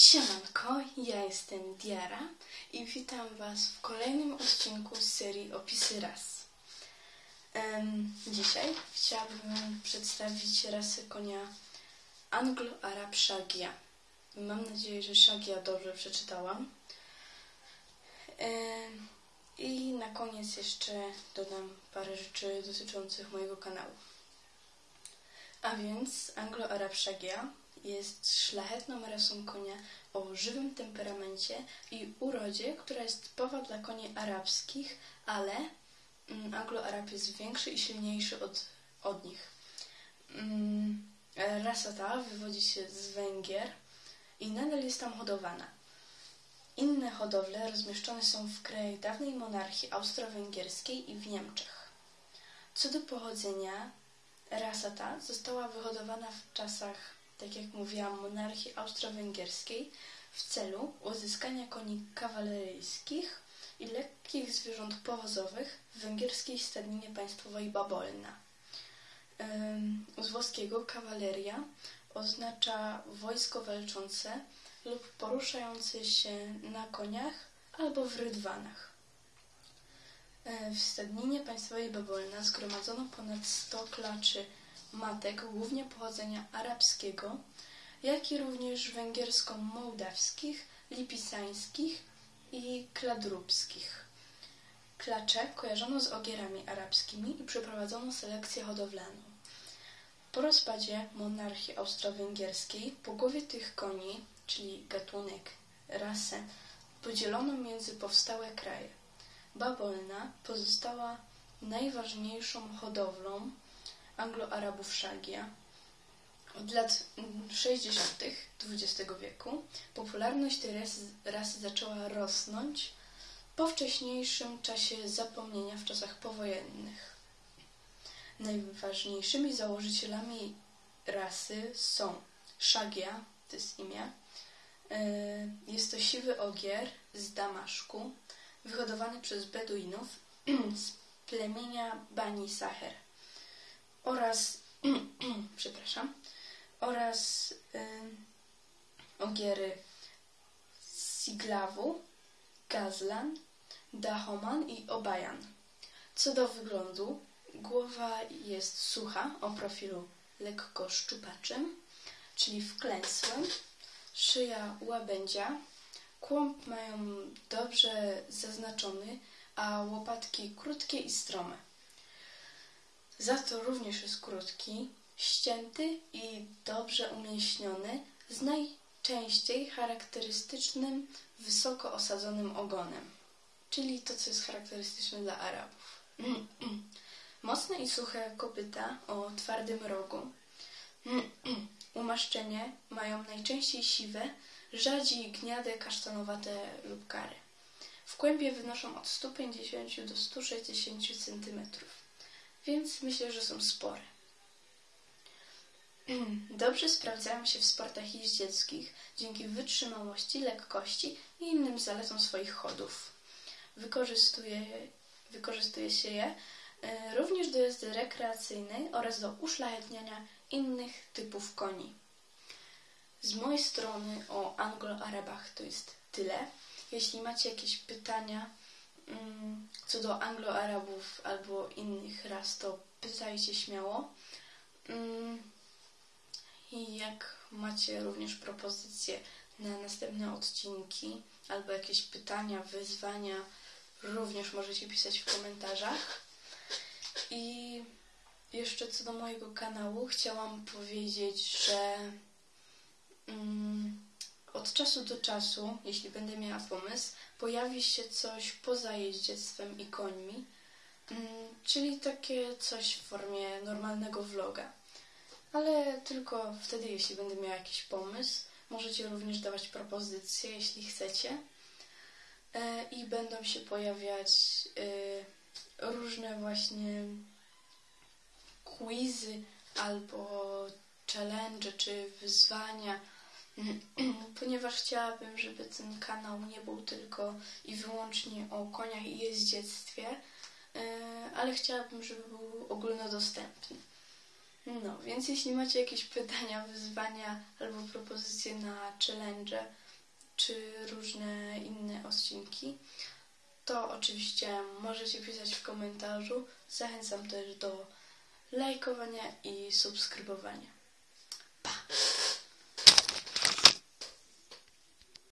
Siemanko, ja jestem Diara i witam Was w kolejnym odcinku z serii Opisy ras. Dzisiaj chciałabym przedstawić rasę konia Anglo-Arab Shagia. Mam nadzieję, że Shagia dobrze przeczytałam. I na koniec jeszcze dodam parę rzeczy dotyczących mojego kanału. A więc Anglo-Arab Shagia jest szlachetną rasą konia o żywym temperamencie i urodzie, która jest typowa dla koni arabskich, ale mm, Anglo-Arab jest większy i silniejszy od, od nich. Mm, rasa ta wywodzi się z Węgier i nadal jest tam hodowana. Inne hodowle rozmieszczone są w krajach dawnej monarchii austro-węgierskiej i w Niemczech. Co do pochodzenia, rasa ta została wyhodowana w czasach tak jak mówiłam, monarchii austro-węgierskiej w celu uzyskania koni kawaleryjskich i lekkich zwierząt powozowych w węgierskiej stadninie państwowej Babolna. Z włoskiego kawaleria oznacza wojsko walczące lub poruszające się na koniach albo w rydwanach. W stadninie państwowej Babolna zgromadzono ponad 100 klaczy matek głównie pochodzenia arabskiego, jak i również węgiersko-mołdawskich, lipisańskich i kladrubskich. Klacze kojarzono z ogierami arabskimi i przeprowadzono selekcję hodowlaną. Po rozpadzie monarchii austro-węgierskiej połowie tych koni, czyli gatunek, rasę, podzielono między powstałe kraje. Babolna pozostała najważniejszą hodowlą Anglo-Arabów Shagia. Od lat 60. XX wieku popularność tej rasy, rasy zaczęła rosnąć po wcześniejszym czasie zapomnienia w czasach powojennych. Najważniejszymi założycielami rasy są Shagia, to jest imię, e, jest to siwy ogier z Damaszku, wyhodowany przez Beduinów z plemienia Bani Saher oraz przepraszam, oraz y, ogiery Siglawu, Gazlan, Dahoman i Obajan. Co do wyglądu, głowa jest sucha o profilu lekko szczupaczym, czyli wklęsłym, szyja łabędzia, kłąb mają dobrze zaznaczony, a łopatki krótkie i strome. Za to również jest krótki, ścięty i dobrze umięśniony, z najczęściej charakterystycznym, wysoko osadzonym ogonem, czyli to, co jest charakterystyczne dla Arabów. Mocne i suche kopyta o twardym rogu. Umaszczenie mają najczęściej siwe, rzadziej gniade, kasztanowate lub kary. W kłębie wynoszą od 150 do 160 cm więc myślę, że są spore. Dobrze sprawdzają się w sportach jeździeckich dzięki wytrzymałości, lekkości i innym zaletom swoich chodów. Wykorzystuje, wykorzystuje się je e, również do jazdy rekreacyjnej oraz do uszlachetniania innych typów koni. Z mojej strony o Anglo-Arabach to jest tyle. Jeśli macie jakieś pytania, co do Anglo-Arabów albo innych ras, to pytajcie śmiało. Mm, I jak macie również propozycje na następne odcinki albo jakieś pytania, wyzwania, również możecie pisać w komentarzach. I jeszcze co do mojego kanału, chciałam powiedzieć, że mm, od czasu do czasu, jeśli będę miała pomysł, pojawi się coś poza jeździectwem i końmi, mm, czyli takie coś w formie normalnego vloga. Ale tylko wtedy, jeśli będę miała jakiś pomysł. Możecie również dawać propozycje, jeśli chcecie. E, I będą się pojawiać e, różne właśnie quizy albo challenge czy wyzwania ponieważ chciałabym, żeby ten kanał nie był tylko i wyłącznie o koniach i jeździectwie, e, ale chciałabym, żeby był ogólnodostępny. No, więc jeśli macie jakieś pytania, wyzwania albo propozycje na challenge, czy różne inne odcinki, to oczywiście możecie pisać w komentarzu. Zachęcam też do lajkowania i subskrybowania.